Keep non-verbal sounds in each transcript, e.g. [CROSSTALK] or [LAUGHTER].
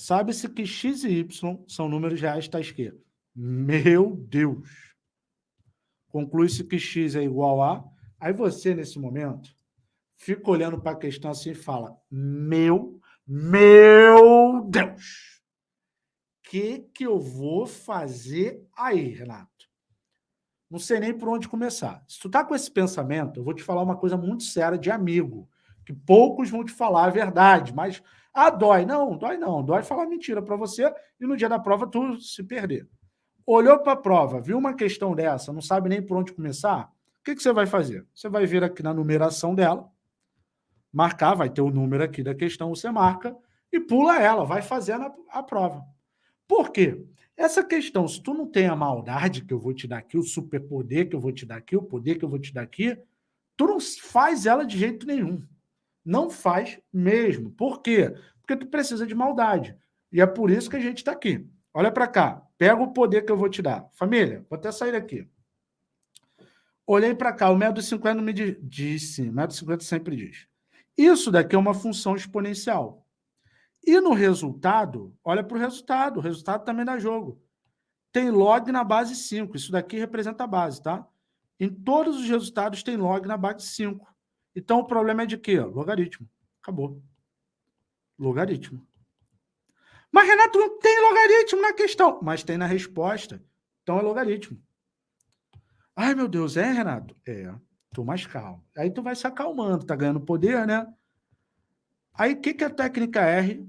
Sabe-se que x e y são números reais tais que... Meu Deus! Conclui-se que x é igual a... Aí você, nesse momento, fica olhando para a questão assim e fala, meu, meu Deus! O que, que eu vou fazer aí, Renato? Não sei nem por onde começar. Se tu tá com esse pensamento, eu vou te falar uma coisa muito séria de amigo, que poucos vão te falar a verdade, mas, ah, dói. Não, dói não. Dói falar mentira para você e no dia da prova tu se perder. Olhou para a prova, viu uma questão dessa, não sabe nem por onde começar, o que, que você vai fazer? Você vai vir aqui na numeração dela, marcar, vai ter o número aqui da questão, você marca e pula ela, vai fazendo a, a prova. Por quê? Essa questão, se tu não tem a maldade que eu vou te dar aqui, o superpoder que eu vou te dar aqui, o poder que eu vou te dar aqui, tu não faz ela de jeito nenhum. Não faz mesmo. Por quê? Porque tu precisa de maldade. E é por isso que a gente está aqui. Olha para cá. Pega o poder que eu vou te dar. Família, vou até sair daqui. Olhei para cá. O método 50 me disse. O método 50 sempre diz. Isso daqui é uma função exponencial. E no resultado, olha para o resultado, o resultado também dá jogo. Tem log na base 5, isso daqui representa a base, tá? Em todos os resultados tem log na base 5. Então o problema é de quê? Logaritmo. Acabou. Logaritmo. Mas, Renato, não tem logaritmo na questão. Mas tem na resposta. Então é logaritmo. Ai, meu Deus, é, Renato? É. Tô mais calmo. Aí tu vai se acalmando, tá ganhando poder, né? Aí, o que, que a técnica R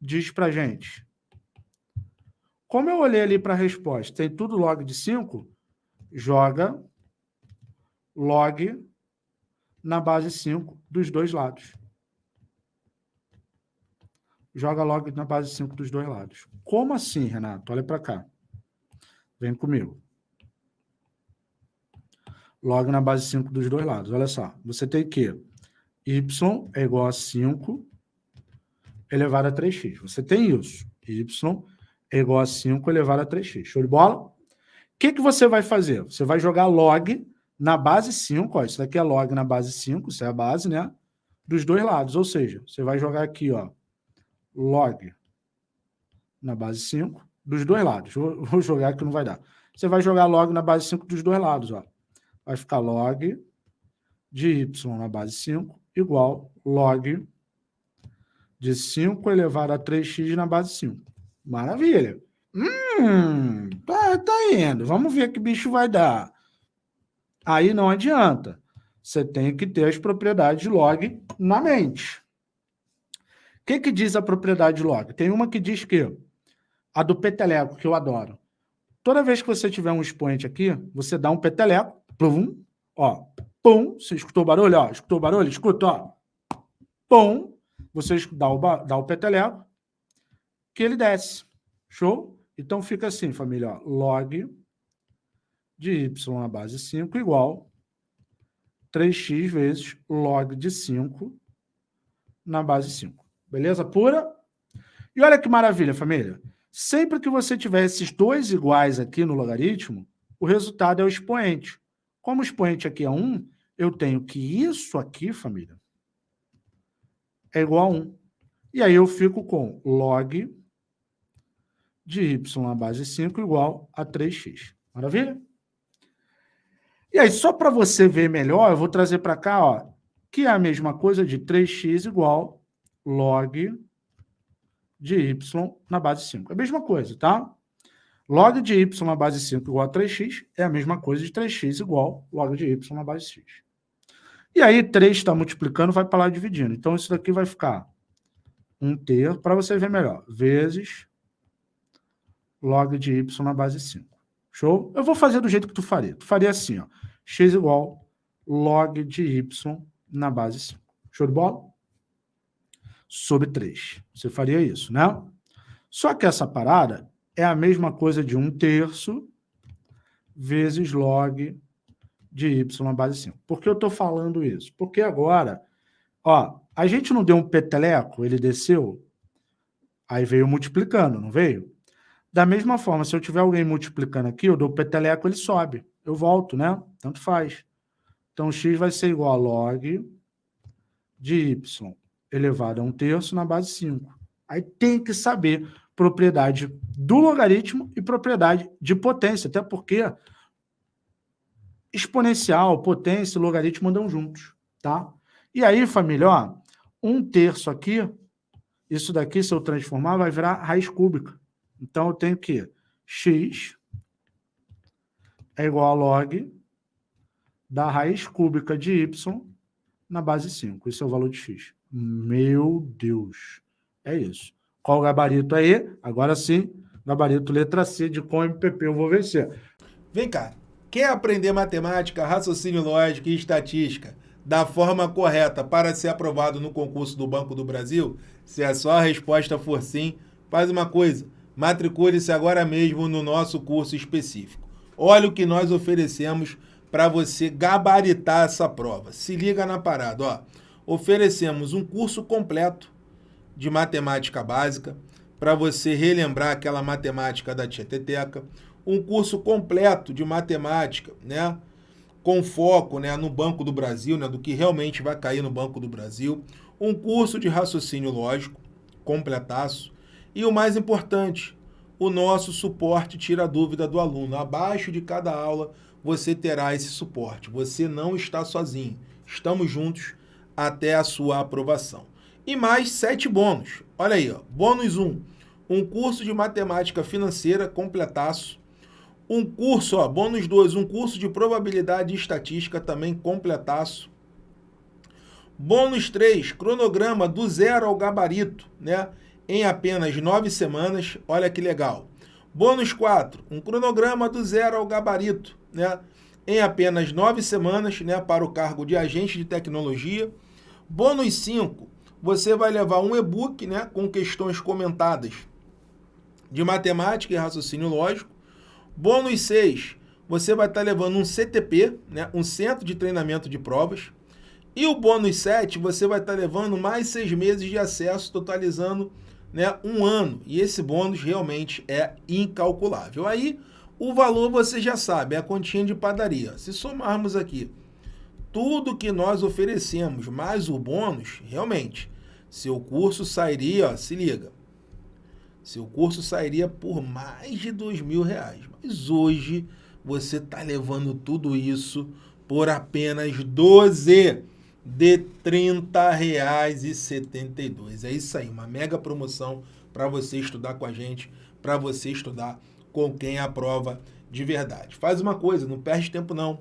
diz para gente? Como eu olhei ali para a resposta, tem tudo log de 5, joga log na base 5 dos dois lados. Joga log na base 5 dos dois lados. Como assim, Renato? Olha para cá. Vem comigo. Log na base 5 dos dois lados. Olha só. Você tem que y é igual a 5 elevado a 3x. Você tem isso. y é igual a 5 elevado a 3x. Show de bola? O que, que você vai fazer? Você vai jogar log na base 5. Ó, isso daqui é log na base 5, isso é a base, né? Dos dois lados. Ou seja, você vai jogar aqui, ó, log na base 5 dos dois lados. Vou, [LAUGHS] vou jogar que não vai dar. Você vai jogar log na base 5 dos dois lados. Ó. Vai ficar log de y na base 5 igual log de 5 elevado a 3x na base 5. Maravilha. Hum, tá, tá indo. Vamos ver que bicho vai dar. Aí não adianta. Você tem que ter as propriedades de log na mente. O que, que diz a propriedade de log? Tem uma que diz que a do peteleco, que eu adoro. Toda vez que você tiver um expoente aqui, você dá um peteleco, plum, ó, pum, você escutou o barulho? Ó, escutou o barulho? Escuta, ó. Pum, você dá o, dá o peteleco, que ele desce. Show? Então fica assim, família, ó, log de y na base 5 igual 3x vezes log de 5 na base 5. Beleza pura? E olha que maravilha, família. Sempre que você tiver esses dois iguais aqui no logaritmo, o resultado é o expoente. Como o expoente aqui é 1, eu tenho que isso aqui, família, é igual a 1. E aí eu fico com log de y na base 5 igual a 3x. Maravilha? E aí, só para você ver melhor, eu vou trazer para cá, ó, que é a mesma coisa de 3x igual log de y na base 5. É a mesma coisa, tá? Log de y na base 5 igual a 3x é a mesma coisa de 3x igual log de y na base x. E aí, 3 está multiplicando, vai para lá dividindo. Então, isso daqui vai ficar um terço, para você ver melhor, vezes log de y na base 5. Show? Eu vou fazer do jeito que tu faria. Tu faria assim, ó, x igual log de y na base 5. Show de bola? Sobre 3. Você faria isso, né? Só que essa parada é a mesma coisa de 1 terço vezes log de y na base 5. Por que eu estou falando isso? Porque agora, ó, a gente não deu um peteleco, ele desceu, aí veio multiplicando, não veio? Da mesma forma, se eu tiver alguém multiplicando aqui, eu dou peteleco, ele sobe. Eu volto, né? Tanto faz. Então, x vai ser igual a log de y elevado a 1 terço na base 5. Aí tem que saber propriedade do logaritmo e propriedade de potência, até porque exponencial, potência e logaritmo andam juntos, tá? E aí, família, ó, um terço aqui, isso daqui, se eu transformar, vai virar raiz cúbica. Então, eu tenho que x é igual a log da raiz cúbica de y na base 5. Esse é o valor de x. Meu Deus. É isso. Qual o gabarito aí? Agora sim, gabarito letra C de com MPP eu vou vencer. Vem cá. Quer aprender matemática, raciocínio lógico e estatística da forma correta para ser aprovado no concurso do Banco do Brasil? Se a sua resposta for sim, faz uma coisa. Matricule-se agora mesmo no nosso curso específico. Olha o que nós oferecemos para você gabaritar essa prova. Se liga na parada, ó. Oferecemos um curso completo de matemática básica para você relembrar aquela matemática da Tieteteca, um curso completo de matemática, né? Com foco né, no Banco do Brasil, né, do que realmente vai cair no Banco do Brasil, um curso de raciocínio lógico, completaço, e o mais importante, o nosso suporte tira a dúvida do aluno. Abaixo de cada aula, você terá esse suporte. Você não está sozinho. Estamos juntos até a sua aprovação. E mais sete bônus. Olha aí, ó. bônus 1, um, um curso de matemática financeira completaço. Um curso, ó, bônus 2, um curso de probabilidade e estatística também completaço. Bônus 3, cronograma do zero ao gabarito, né? Em apenas nove semanas. Olha que legal. Bônus 4, um cronograma do zero ao gabarito, né? em apenas nove semanas né, para o cargo de agente de tecnologia. Bônus 5, você vai levar um e-book né, com questões comentadas de matemática e raciocínio lógico. Bônus 6, você vai estar levando um CTP, né, um Centro de Treinamento de Provas. E o bônus 7, você vai estar levando mais seis meses de acesso, totalizando né, um ano. E esse bônus realmente é incalculável. Aí, o valor você já sabe, é a continha de padaria. Se somarmos aqui tudo que nós oferecemos, mais o bônus, realmente, seu curso sairia, ó, se liga, seu curso sairia por mais de dois mil reais. Mas hoje você está levando tudo isso por apenas 12 de R$ 30,72. É isso aí, uma mega promoção para você estudar com a gente, para você estudar com quem aprova de verdade. Faz uma coisa, não perde tempo não.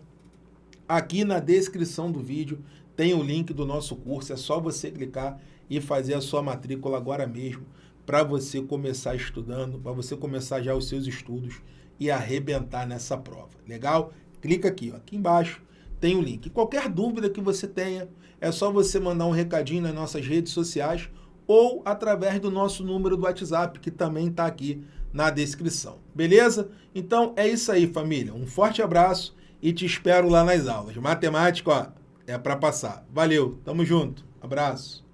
Aqui na descrição do vídeo tem o link do nosso curso, é só você clicar e fazer a sua matrícula agora mesmo para você começar estudando, para você começar já os seus estudos e arrebentar nessa prova. Legal? Clica aqui, ó, aqui embaixo tem o link. Qualquer dúvida que você tenha, é só você mandar um recadinho nas nossas redes sociais ou através do nosso número do WhatsApp, que também está aqui na descrição. Beleza? Então é isso aí, família. Um forte abraço e te espero lá nas aulas. Matemática, ó, é para passar. Valeu, tamo junto. Abraço.